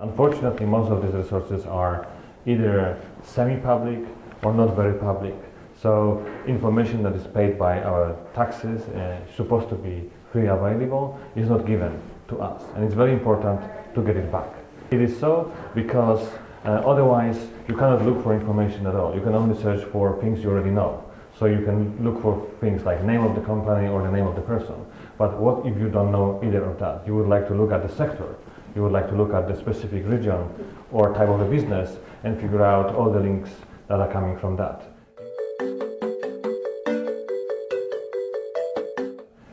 Unfortunately, most of these resources are either semi-public or not very public. So information that is paid by our taxes, uh, supposed to be free available, is not given to us. And it's very important to get it back. It is so because uh, otherwise you cannot look for information at all. You can only search for things you already know. So you can look for things like name of the company or the name of the person. But what if you don't know either of that? You would like to look at the sector. You would like to look at the specific region or type of a business and figure out all the links that are coming from that.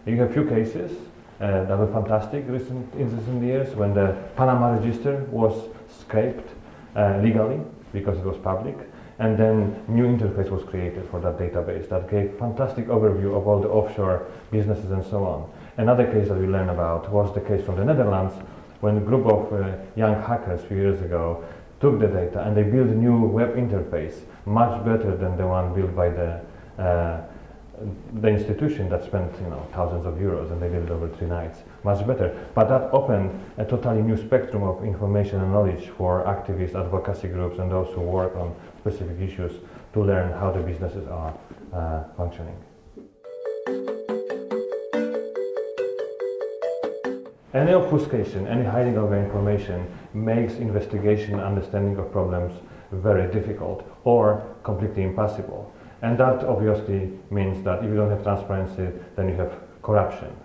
You have few cases uh, that were fantastic recent, in recent years when the Panama register was scraped uh, legally because it was public and then new interface was created for that database that gave fantastic overview of all the offshore businesses and so on. Another case that we learned about was the case from the Netherlands when a group of uh, young hackers a few years ago took the data and they built a new web interface much better than the one built by the uh, the institution that spent you know thousands of euros and they did it over three nights. Much better. But that opened a totally new spectrum of information and knowledge for activists advocacy groups and those who work on specific issues to learn how the businesses are uh, functioning. Any obfuscation any hiding of information makes investigation and understanding of problems very difficult or completely impossible and that obviously means that if you don't have transparency, then you have corruption.